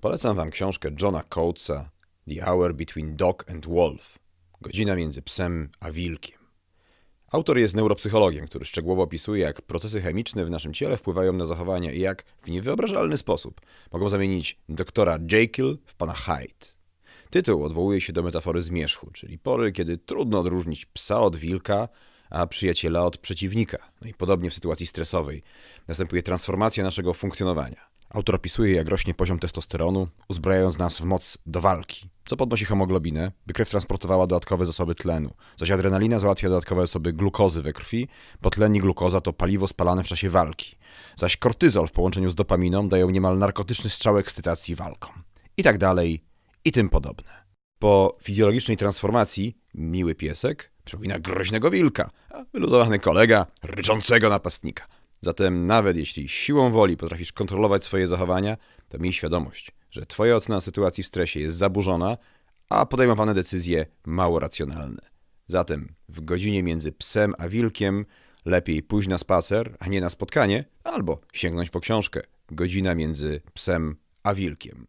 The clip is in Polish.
Polecam wam książkę Johna Coatesa The Hour Between Dog and Wolf. Godzina między psem a wilkiem. Autor jest neuropsychologiem, który szczegółowo opisuje, jak procesy chemiczne w naszym ciele wpływają na zachowania i jak w niewyobrażalny sposób mogą zamienić doktora Jekyll w pana Hyde. Tytuł odwołuje się do metafory zmierzchu, czyli pory, kiedy trudno odróżnić psa od wilka, a przyjaciela od przeciwnika. No i podobnie w sytuacji stresowej następuje transformacja naszego funkcjonowania. Autor opisuje, jak rośnie poziom testosteronu, uzbrajając nas w moc do walki, co podnosi hemoglobinę, by krew transportowała dodatkowe zasoby tlenu, zaś adrenalina załatwia dodatkowe zasoby glukozy we krwi, bo tlen i glukoza to paliwo spalane w czasie walki, zaś kortyzol w połączeniu z dopaminą dają niemal narkotyczny strzał ekscytacji walką. I tak dalej, i tym podobne. Po fizjologicznej transformacji miły piesek przypomina groźnego wilka, a wyluzowany kolega ryczącego napastnika. Zatem nawet jeśli siłą woli potrafisz kontrolować swoje zachowania, to miej świadomość, że twoja ocena sytuacji w stresie jest zaburzona, a podejmowane decyzje mało racjonalne. Zatem w godzinie między psem a wilkiem lepiej pójść na spacer, a nie na spotkanie, albo sięgnąć po książkę. Godzina między psem a wilkiem.